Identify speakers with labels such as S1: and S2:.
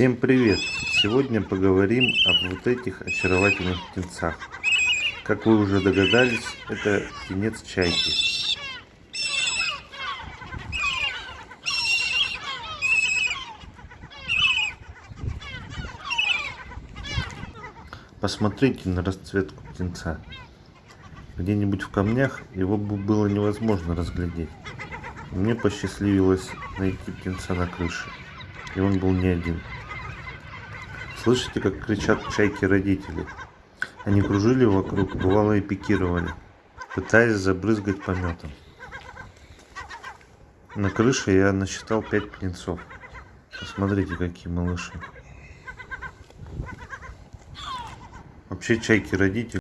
S1: Всем привет! Сегодня поговорим об вот этих очаровательных птенцах. Как вы уже догадались, это птенец чайки. Посмотрите на расцветку птенца. Где-нибудь в камнях его бы было невозможно разглядеть. Мне посчастливилось найти птенца на крыше. И он был не один. Слышите, как кричат чайки родители? Они кружили вокруг, бывало и пикировали, пытаясь забрызгать пометом. На крыше я насчитал пять птенцов. Посмотрите, какие малыши. Вообще чайки родители